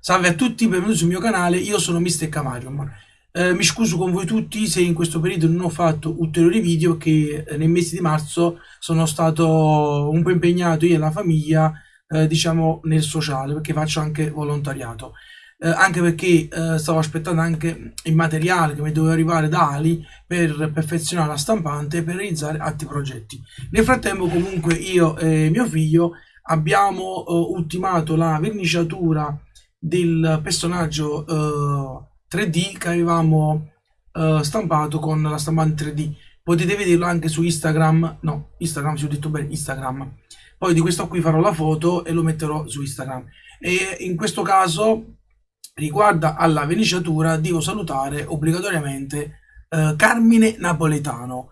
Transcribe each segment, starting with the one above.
Salve a tutti, benvenuti sul mio canale, io sono Mr. Camarium. Eh, mi scuso con voi tutti se in questo periodo non ho fatto ulteriori video che eh, nel mese di marzo sono stato un po' impegnato io e la famiglia, eh, diciamo, nel sociale, perché faccio anche volontariato. Eh, anche perché eh, stavo aspettando anche il materiale che mi doveva arrivare da Ali per perfezionare la stampante e per realizzare altri progetti. Nel frattempo comunque io e mio figlio abbiamo ultimato la verniciatura del personaggio uh, eh, 3D che avevamo uh, stampato con la stampante 3D. Potete vederlo anche su Instagram, no, Instagram, se ho detto bene, Instagram. Poi di questo qui farò la foto e lo metterò su Instagram. E in questo caso, riguardo alla veniciatura, devo salutare obbligatoriamente uh, Carmine Napoletano,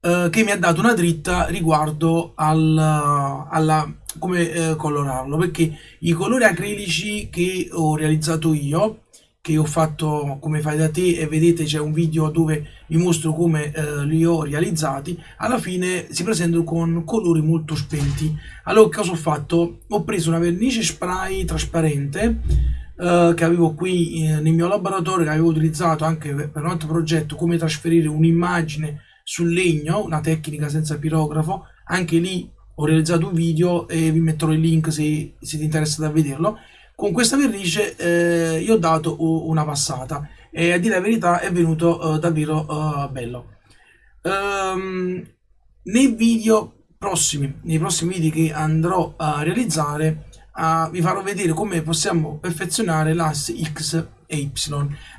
che mi ha dato una dritta riguardo al, alla come eh, colorarlo perché i colori acrilici che ho realizzato io che ho fatto come fai da te e vedete c'è un video dove vi mostro come eh, li ho realizzati alla fine si presentano con colori molto spenti. Allora cosa ho fatto? Ho preso una vernice spray trasparente eh, che avevo qui eh, nel mio laboratorio che avevo utilizzato anche per un altro progetto come trasferire un'immagine sul legno una tecnica senza pirografo anche lì ho realizzato un video e vi metterò il link se siete interessati a vederlo. Con questa vernice eh, io ho dato una passata e a dire la verità è venuto eh, davvero eh, bello. Um, nei video prossimi nei prossimi video che andrò a realizzare uh, vi farò vedere come possiamo perfezionare l'asse x e y.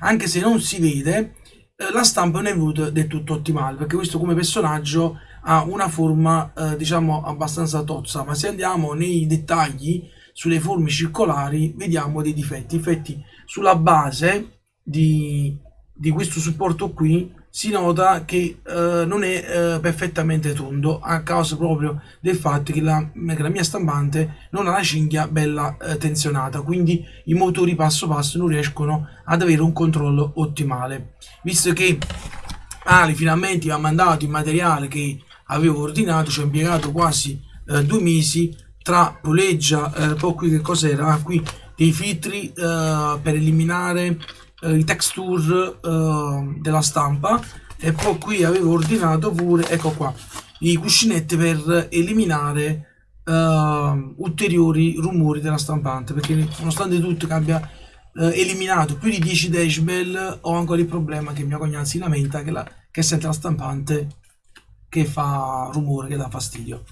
Anche se non si vede eh, la stampa non è venuta del tutto ottimale perché questo come personaggio ha una forma eh, diciamo abbastanza tozza ma se andiamo nei dettagli sulle forme circolari vediamo dei difetti. Infatti sulla base di, di questo supporto qui si nota che eh, non è eh, perfettamente tondo a causa proprio del fatto che la, che la mia stampante non ha la cinghia bella eh, tensionata quindi i motori passo passo non riescono ad avere un controllo ottimale. Visto che Ali finalmente mi ha mandato il materiale che avevo ordinato, ci ho impiegato quasi eh, due mesi tra puleggia, eh, poi qui che cos'era? Ah, qui dei filtri eh, per eliminare eh, i texture eh, della stampa e poi qui avevo ordinato pure, ecco qua, i cuscinetti per eliminare uh, ulteriori rumori della stampante perché nonostante tutto che abbia uh, eliminato più di 10 decibel ho ancora il problema che mia cognato si lamenta che, la, che sente la stampante che fa rumore, che dà fastidio.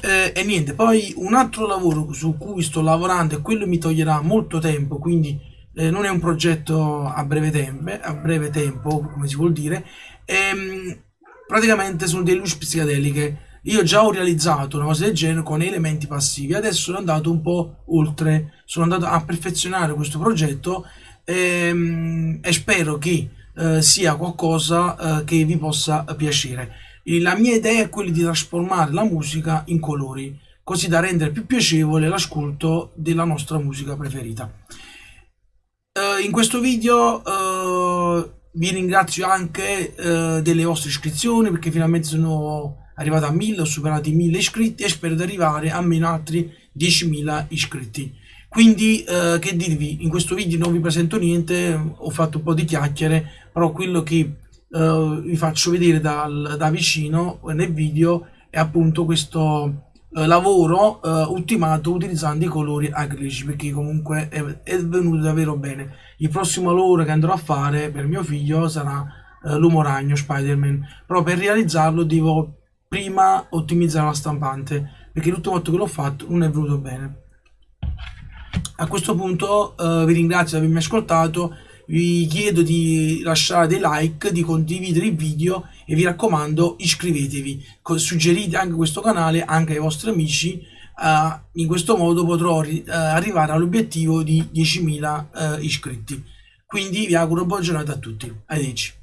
Eh, e niente, poi un altro lavoro su cui sto lavorando e quello mi toglierà molto tempo, quindi eh, non è un progetto a breve, tempo, a breve tempo, come si vuol dire, ehm, praticamente sono delle luci psichedeliche. Io già ho realizzato una cosa del genere con elementi passivi, adesso sono andato un po' oltre, sono andato a perfezionare questo progetto ehm, e spero che eh, sia qualcosa eh, che vi possa piacere la mia idea è quella di trasformare la musica in colori, così da rendere più piacevole l'ascolto della nostra musica preferita. Uh, in questo video uh, vi ringrazio anche uh, delle vostre iscrizioni perché finalmente sono arrivato a 1000, ho superato i 1000 iscritti e spero di arrivare a almeno altri 10.000 iscritti. Quindi che dirvi, in questo video non vi presento niente, ho fatto un po' di chiacchiere, però quello che uh, vi faccio vedere dal, da vicino nel video è appunto questo uh, lavoro uh, ultimato utilizzando i colori acrilici perché comunque è, è, venuto davvero bene. Il prossimo lavoro che andrò a fare per mio figlio sarà l'uomo ragno Spider-Man. Però per realizzarlo devo prima ottimizzare la stampante perché l'ultima volta che l'ho fatto non è venuto bene. A questo punto vi ringrazio di avermi ascoltato vi chiedo di lasciare dei like, di condividere il video e vi raccomando iscrivetevi, suggerite anche questo canale anche ai vostri amici, uh, in questo modo potrò uh, arrivare all'obiettivo di 10.000 uh, iscritti. Quindi vi auguro buona giornata a tutti, arrivederci.